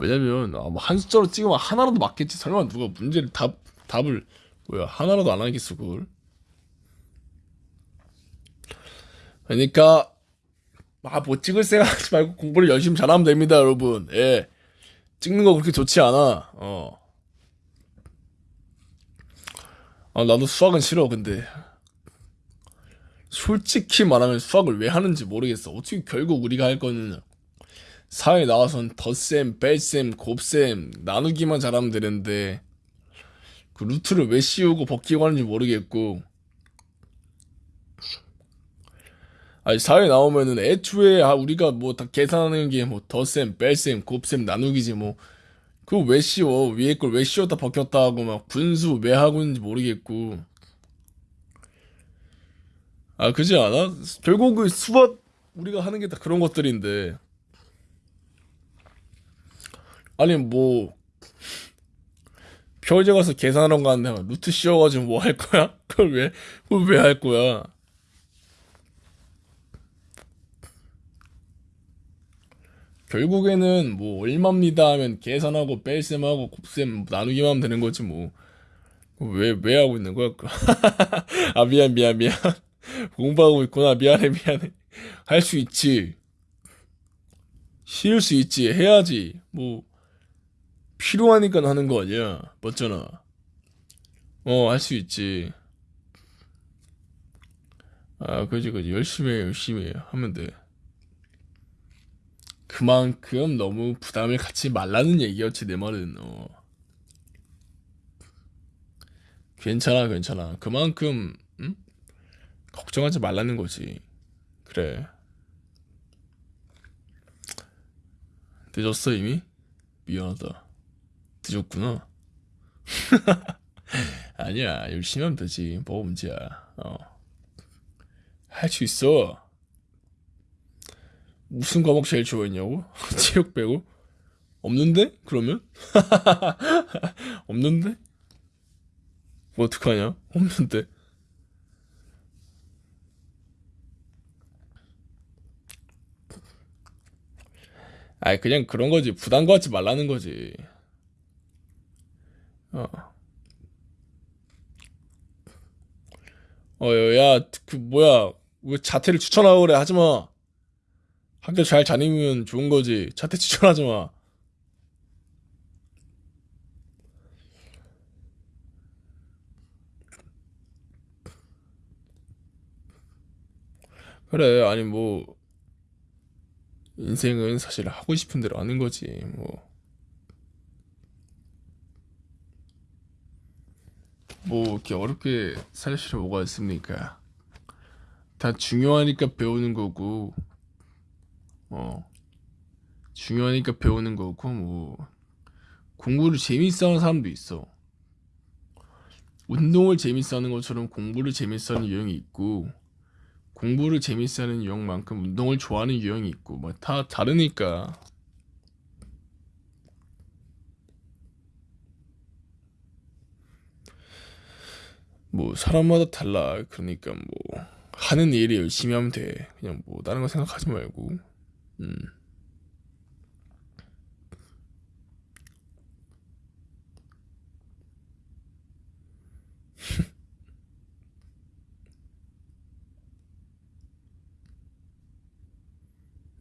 왜냐면, 아, 뭐한 숫자로 찍으면 하나라도 맞겠지. 설마 누가 문제를 답, 답을, 뭐야, 하나라도 안 하겠어, 그걸. 그러니까, 아, 못 찍을 생각하지 말고 공부를 열심히 잘하면 됩니다, 여러분. 예. 찍는 거 그렇게 좋지 않아. 어. 아, 나도 수학은 싫어, 근데. 솔직히 말하면 수학을 왜 하는지 모르겠어. 어떻게 결국 우리가 할 거는 사회 나와선 덧셈, 뺄셈, 곱셈, 나누기만 잘하면 되는데 그 루트를 왜 씌우고 벗기고 하는지 모르겠고 아니 사회 나오면은 애초에 아 우리가 뭐 다 계산하는 게 뭐 덧셈, 뺄셈, 곱셈, 나누기지 뭐 그거 왜 씌워 위에 걸 왜 씌웠다 벗겼다 하고 막 분수 왜 하고 있는지 모르겠고 아 그지 않아? 결국은 수학 우리가 하는 게 다 그런 것들인데 아니 뭐 표제 가서 계산하러 가는데 루트 씌워가지고 뭐 할 거야? 그걸 왜 그걸 왜 할 거야? 결국에는 뭐 얼마입니다 하면 계산하고 뺄셈하고 곱셈 나누기만 하면 되는 거지 뭐. 왜, 왜 하고 있는 거야? 아, 미안, 미안, 미안. 공부하고 있구나. 미안해, 미안해. 할 수 있지. 쉴수 있지. 해야지. 뭐, 필요하니까 하는 거 아니야. 맞잖아. 어, 할 수 있지. 아, 그지, 그지. 열심히 해, 열심히 해. 하면 돼. 그만큼 너무 부담을 갖지 말라는 얘기였지, 내 말은. 어. 괜찮아, 괜찮아. 그만큼, 응? 걱정하지 말라는 거지. 그래. 늦었어, 이미? 미안하다. 늦었구나. 아니야, 열심히 하면 되지. 뭐가 문제야. 어. 할 수 있어. 무슨 과목 제일 좋아했냐고? 체육 빼고? 없는데? 그러면? 없는데? 뭐 어떡하냐? 없는데. 아이 그냥 그런 거지. 부담 갖지 말라는 거지. 어. 어, 야, 그 뭐야? 왜 자퇴를 추천하고 그래? 하지 마. 학교 잘 다니면 좋은 거지. 자퇴 추천하지 마. 그래, 아니 뭐 인생은 사실 하고 싶은 대로 하는 거지. 뭐. 뭐 이렇게 어렵게 살 필요 뭐가 있습니까? 다 중요하니까 배우는 거고, 어, 중요하니까 배우는 거고, 뭐, 공부를 재밌어 하는 사람도 있어. 운동을 재밌어 하는 것처럼 공부를 재밌어 하는 유형이 있고, 공부를 재밌어 하는 유형만큼 운동을 좋아하는 유형이 있고, 뭐, 다 다르니까. 뭐, 사람마다 달라. 그러니까 뭐, 하는 일이 열심히 하면 돼. 그냥 뭐, 다른 거 생각하지 말고. 음.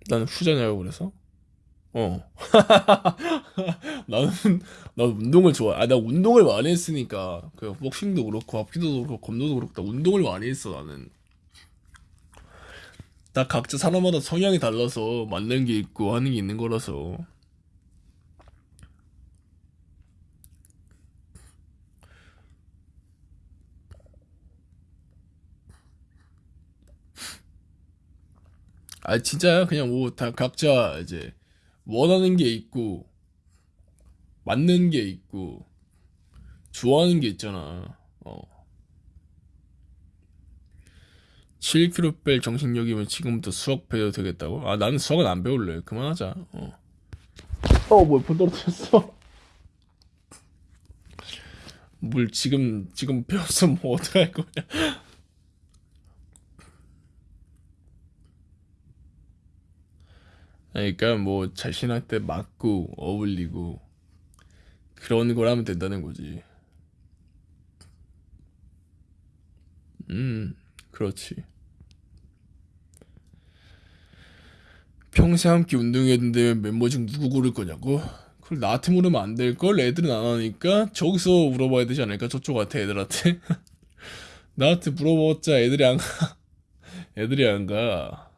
나는 후자냐고 그래서? 어. 나는 나 운동을 좋아. 아, 나 운동을 많이 했으니까 그 복싱도 그렇고 합기도 그렇고 검도도 그렇고 나 운동을 많이 했어 나는. 다 각자 사람마다 성향이 달라서 맞는 게 있고 하는 게 있는 거라서. 아 진짜야 그냥 뭐 다 각자 이제 원하는 게 있고 맞는 게 있고 좋아하는 게 있잖아. 어. 7kg 뺄 정신력이면 지금부터 수학 배워도 되겠다고? 아 나는 수학은 안 배울래. 그만하자. 어. 어, 뭐야, 폰 떨어뜨렸어. 뭘 지금 지금 배웠으면 뭐 어떡할 거야? 그러니까 뭐 자신한테 맞고 어울리고 그런 걸 하면 된다는 거지. 음, 그렇지. 평생 함께 운동했는데 멤버 중 누구 고를 거냐고? 그걸 나한테 물으면 안 될 걸? 애들은 안 하니까 저기서 물어봐야 되지 않을까? 저쪽한테 애들한테. 나한테 물어봤자 애들이 안 가. 애들이 안 가.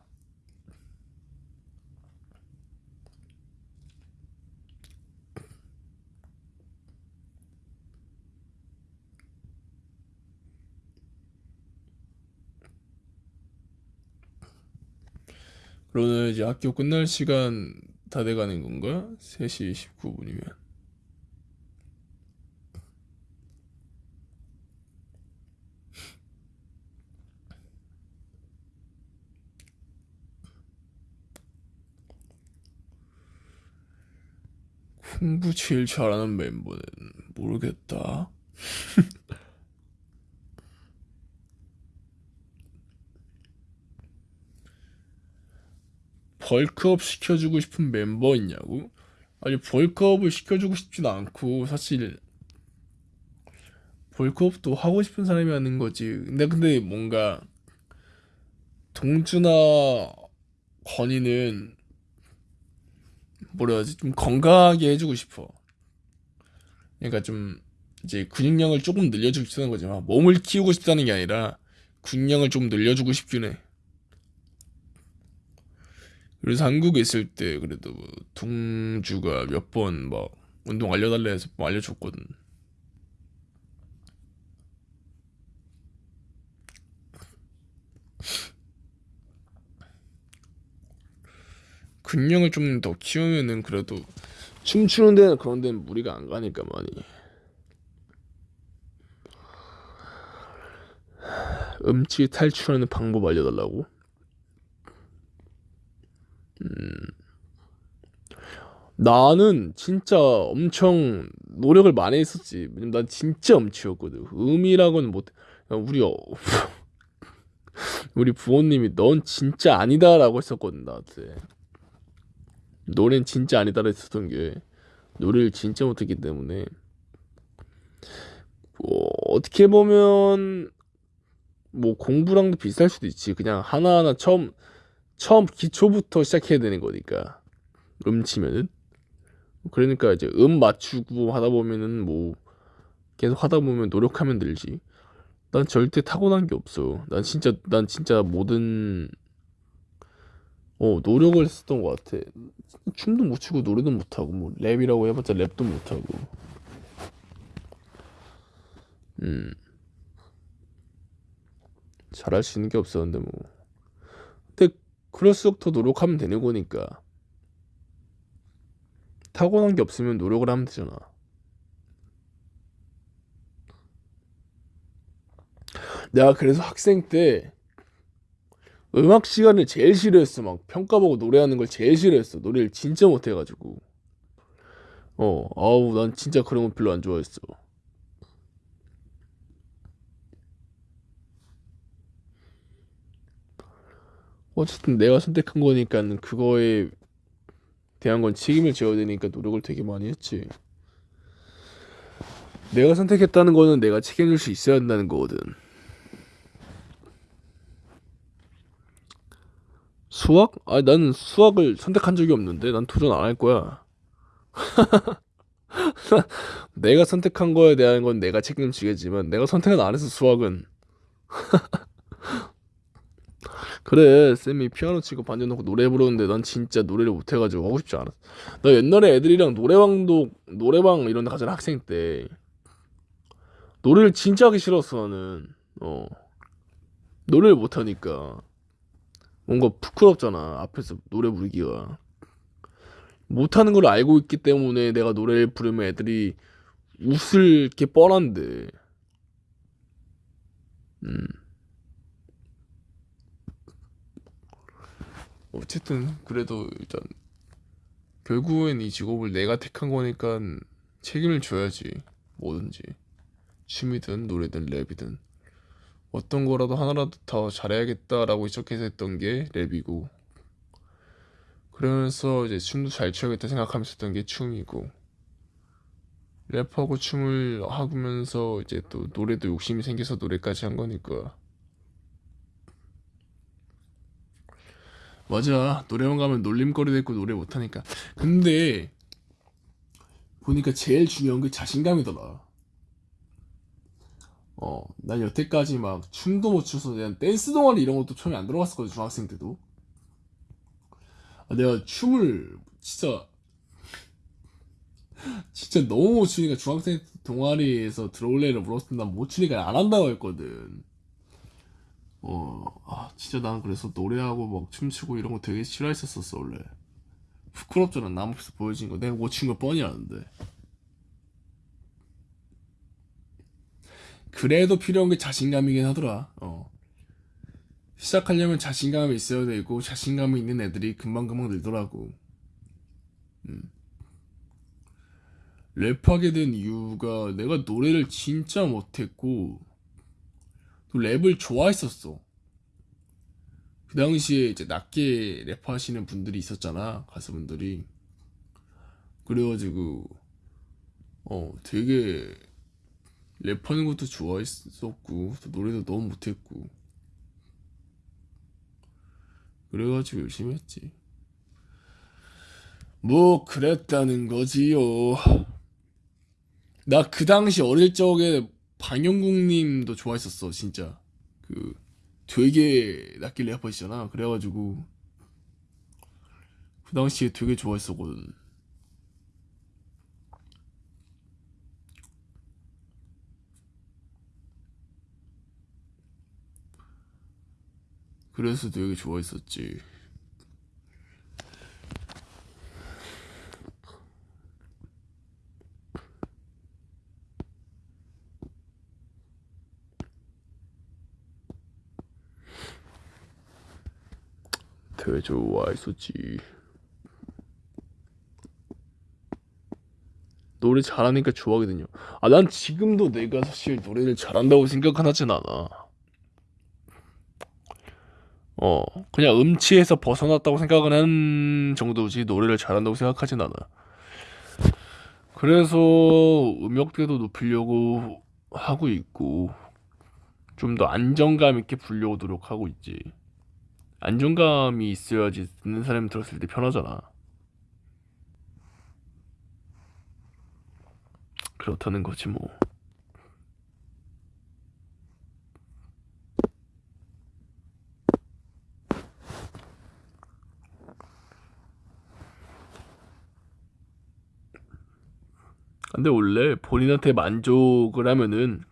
그러면 이제 학교 끝날 시간 다 돼가는 건가? 3시 19분이면. 공부 제일 잘하는 멤버는 모르겠다. 벌크업 시켜주고 싶은 멤버 있냐고? 아니 벌크업을 시켜주고 싶진 않고 사실 벌크업도 하고 싶은 사람이 하는 거지. 근데 근데 뭔가 동주나 건이는 뭐라 하지? 좀 건강하게 해주고 싶어. 그러니까 좀 이제 근육량을 조금 늘려주고 싶다는 거지. 막 몸을 키우고 싶다는 게 아니라 근육량을 좀 늘려주고 싶긴 해. 그래서 한국에 있을 때 그래도 뭐 동주가 몇 번 막 운동 알려달래 해서 뭐 알려줬거든. 근력을 좀 더 키우면은 그래도 춤추는 데는 그런 데는 무리가 안 가니까 많이. 음치 탈출하는 방법 알려달라고? 나는 진짜 엄청 노력을 많이 했었지. 왜냐면 난 진짜 엄치였거든. 음이라고는 못. 우리 어, 우리 부모님이 넌 진짜 아니다라고 했었거든 나한테. 노래는 진짜 아니다라 했었던 게 노래를 진짜 못했기 때문에 뭐 어떻게 보면 뭐 공부랑도 비슷할 수도 있지. 그냥 하나하나 처음 처음 기초부터 시작해야 되는 거니까 음 치면은 그러니까 이제 음 맞추고 하다 보면은 뭐 계속 하다 보면 노력하면 늘지. 난 절대 타고난 게 없어. 난 진짜 난 진짜 모든 어 노력을 했었던 것 같아. 춤도 못 추고 노래도 못 하고 뭐 랩이라고 해봤자 랩도 못 하고. 음 잘할 수 있는 게 없었는데 뭐. 그럴수록 더 노력하면 되는 거니까. 타고난 게 없으면 노력을 하면 되잖아. 내가 그래서 학생 때 음악 시간을 제일 싫어했어. 막 평가 보고 노래하는 걸 제일 싫어했어. 노래를 진짜 못해가지고. 어, 아우, 난 진짜 그런 거 별로 안 좋아했어. 어쨌든 내가 선택한 거니까는 그거에 대한 건 책임을 져야 되니까 노력을 되게 많이 했지. 내가 선택했다는 거는 내가 책임질 수 있어야 한다는 거거든. 수학? 아, 난 수학을 선택한 적이 없는데 난 도전 안 할 거야. 내가 선택한 거에 대한 건 내가 책임지겠지만 내가 선택은 안 해서 수학은 그래 쌤이 피아노 치고 반주 넣고 노래 부르는데 난 진짜 노래를 못해가지고 하고 싶지 않았어. 나 옛날에 애들이랑 노래방도 노래방 이런 데 가잖아 학생 때. 노래를 진짜 하기 싫었어 나는. 어. 노래를 못하니까. 뭔가 부끄럽잖아 앞에서 노래 부르기가. 못하는 걸 알고 있기 때문에 내가 노래를 부르면 애들이 웃을 게 뻔한데. 음 어쨌든 그래도 일단 결국엔 이 직업을 내가 택한 거니까 책임을 져야지 뭐든지. 취미든 노래든 랩이든. 어떤 거라도 하나라도 더 잘해야겠다라고 시작해서 했던 게 랩이고 그러면서 이제 춤도 잘 춰야겠다 생각하면서 했던 게 춤이고 랩하고 춤을 하면서 이제 또 노래도 욕심이 생겨서 노래까지 한 거니까 맞아. 노래방 가면 놀림거리도 있고 노래 못하니까. 근데 보니까 제일 중요한 게 자신감이더라. 어, 난 여태까지 막 춤도 못 춰서 그냥 댄스 동아리 이런 것도 처음에 안 들어갔었거든 중학생 때도. 아, 내가 춤을 진짜 진짜 너무 못 추니까 중학생 때 동아리에서 들어올래를 물었을 때난못 추니까 안 한다고 했거든 어, 아, 진짜 난 그래서 노래하고 막 춤추고 이런 거 되게 싫어했었었어, 원래. 부끄럽잖아, 남 앞에서 보여진 거. 내가 못춘거 뻔히 아는데. 그래도 필요한 게 자신감이긴 하더라, 어. 시작하려면 자신감이 있어야 되고, 자신감이 있는 애들이 금방금방 늘더라고. 음. 랩하게 된 이유가 내가 노래를 진짜 못했고, 또 랩을 좋아했었어. 그 당시에 이제 낮게 랩하시는 분들이 있었잖아 가수분들이. 그래가지고 어 되게 랩하는 것도 좋아했었고 또 노래도 너무 못했고. 그래가지고 열심히 했지. 뭐 그랬다는 거지요. 나 그 당시 어릴 적에 방영국님도 좋아했었어 진짜. 그 되게 낮게 래퍼시잖아. 그래가지고. 그 당시에 되게 좋아했었거든. 그래서 되게 좋아했었지 되게 좋아했었지. 노래 잘하니까 좋아하거든요. 아, 난 지금도 내가 사실 노래를 잘한다고 생각은 하진 않아. 어, 그냥 음치에서 벗어났다고 생각은 한 정도지 노래를 잘한다고 생각하진 않아. 그래서 음역대도 높이려고 하고 있고, 좀 더 안정감 있게 부르려고 노력하고 있지. 안정감이 있어야지 듣는 사람이 들었을 때 편하잖아. 그렇다는 거지 뭐. 근데 원래 본인한테 만족을 하면은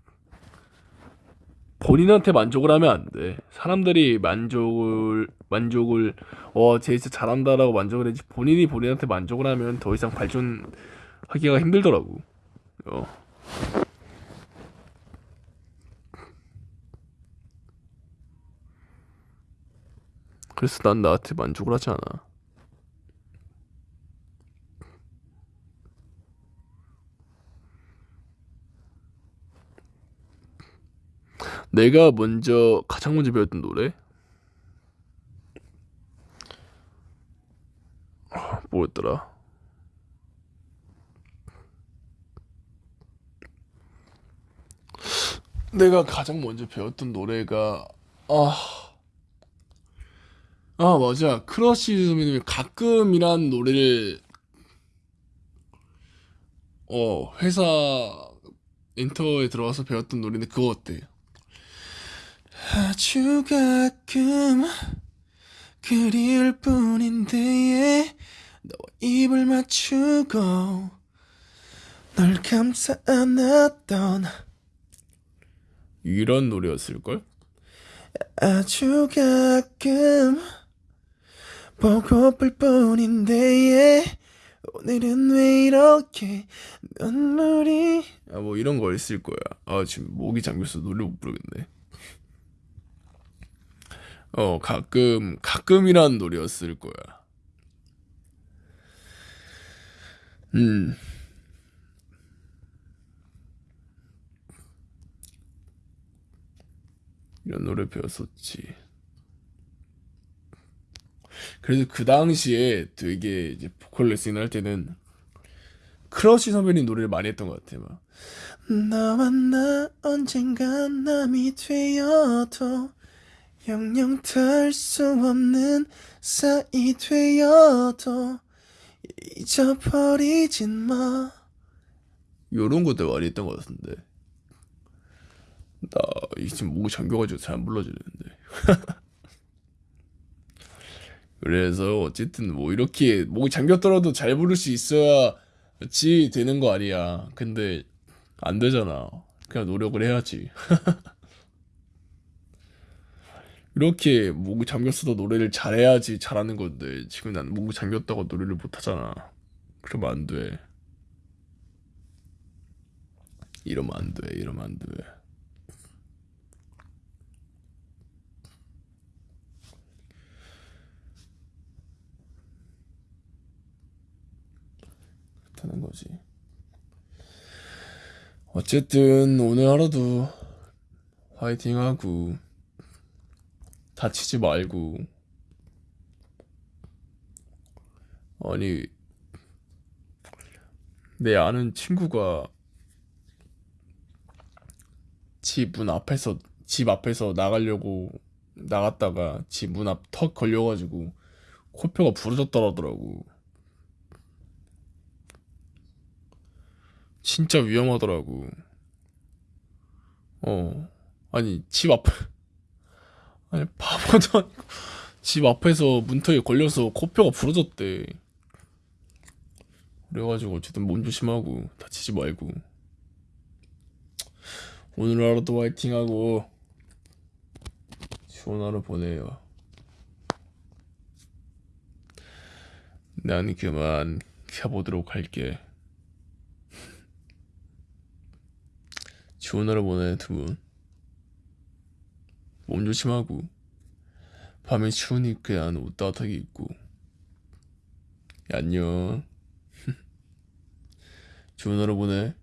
본인한테 만족을 하면 안 돼. 사람들이 만족을 만족을 어쟤 진짜 잘한다라고 만족을 해지 본인이 본인한테 만족을 하면 더 이상 발전하기가 힘들더라고. 어. 그래서 난 나한테 만족을 하지 않아. 내가 먼저 가장 먼저 배웠던 노래 아, 뭐였더라? 내가 가장 먼저 배웠던 노래가 아, 아 맞아 크러쉬 선배님이 가끔이란 노래를 어 회사 엔터에 들어가서 배웠던 노래인데 그거 어때? 아주 가끔 그리울 뿐인데 너와 입을 맞추고 널 감싸 안았던 이런 노래였을걸? 아주 가끔 보고플 뿐인데 오늘은 왜 이렇게 눈물이 아 뭐 이런 거 있을 거야 아 지금 목이 잠겼어 노래 못 부르겠네 어 가끔 가끔이란 노래였을 거야. 음. 이런 노래 배웠었지. 그래서 그 당시에 되게 이제 보컬 레슨 할 때는 크러쉬 선배님 노래를 많이 했던 것 같아 막. 너와 나 언젠간 남이 되어도 영영 될수 없는 사이 되어도 잊어버리진 마 요런 것들 많이 했던 것 같은데 나 지금 목이 잠겨가지고 잘 안 불러지는데 그래서 어쨌든 뭐 이렇게 목이 잠겼더라도 잘 부를 수 있어야지 되는 거 아니야. 근데 안 되잖아. 그냥 노력을 해야지. 이렇게 목이 잠겼어도 노래를 잘해야지 잘하는 건데 지금 난 목이 잠겼다고 노래를 못 하잖아. 그러면 안 돼. 이러면 안 돼. 이러면 안 돼. 그렇다는 거지. 어쨌든 오늘 하루도 화이팅하고 다치지 말고 아니 내 아는 친구가 집 문 앞에서 집 앞에서 나가려고 나갔다가 집 문 앞 턱 걸려가지고 코뼈가 부러졌더라더라고. 진짜 위험하더라고. 어. 아니, 집 앞, 아니, 바보도 아니고, 집 앞에서 문턱에 걸려서 코뼈가 부러졌대. 그래가지고, 어쨌든 몸 조심하고, 다치지 말고. 오늘 하루도 화이팅하고, 좋은 하루 보내요. 난 그만 켜보도록 할게. 좋은 하루 보내 두 분. 몸 조심하고 밤에 추우니까 옷 따뜻하게 입고 안녕. 좋은 하루 보내.